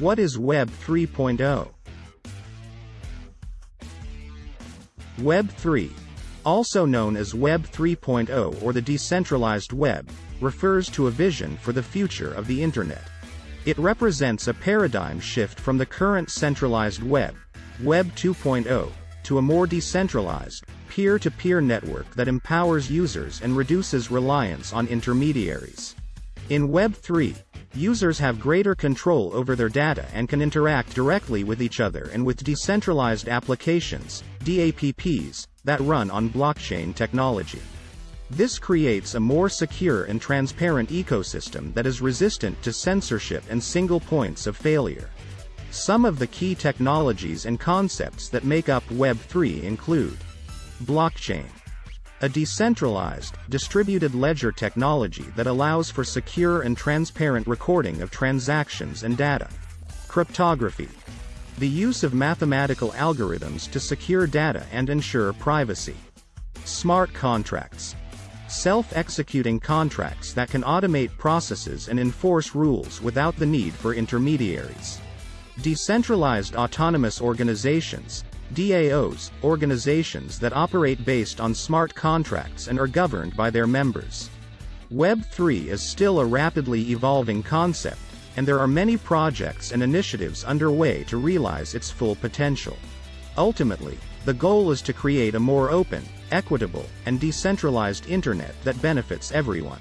What is Web 3.0? Web 3, also known as Web 3.0 or the decentralized web, refers to a vision for the future of the Internet. It represents a paradigm shift from the current centralized web, Web 2.0, to a more decentralized, peer-to-peer network that empowers users and reduces reliance on intermediaries. In Web 3, users have greater control over their data and can interact directly with each other and with decentralized applications, DApps, that run on blockchain technology. This creates a more secure and transparent ecosystem that is resistant to censorship and single points of failure. Some of the key technologies and concepts that make up Web3 include Blockchain. A decentralized, distributed ledger technology that allows for secure and transparent recording of transactions and data. Cryptography. The use of mathematical algorithms to secure data and ensure privacy. Smart contracts. Self-executing contracts that can automate processes and enforce rules without the need for intermediaries. Decentralized autonomous organizations, DAOs, organizations that operate based on smart contracts and are governed by their members. Web3 is still a rapidly evolving concept, and there are many projects and initiatives underway to realize its full potential. Ultimately, the goal is to create a more open, equitable, and decentralized internet that benefits everyone.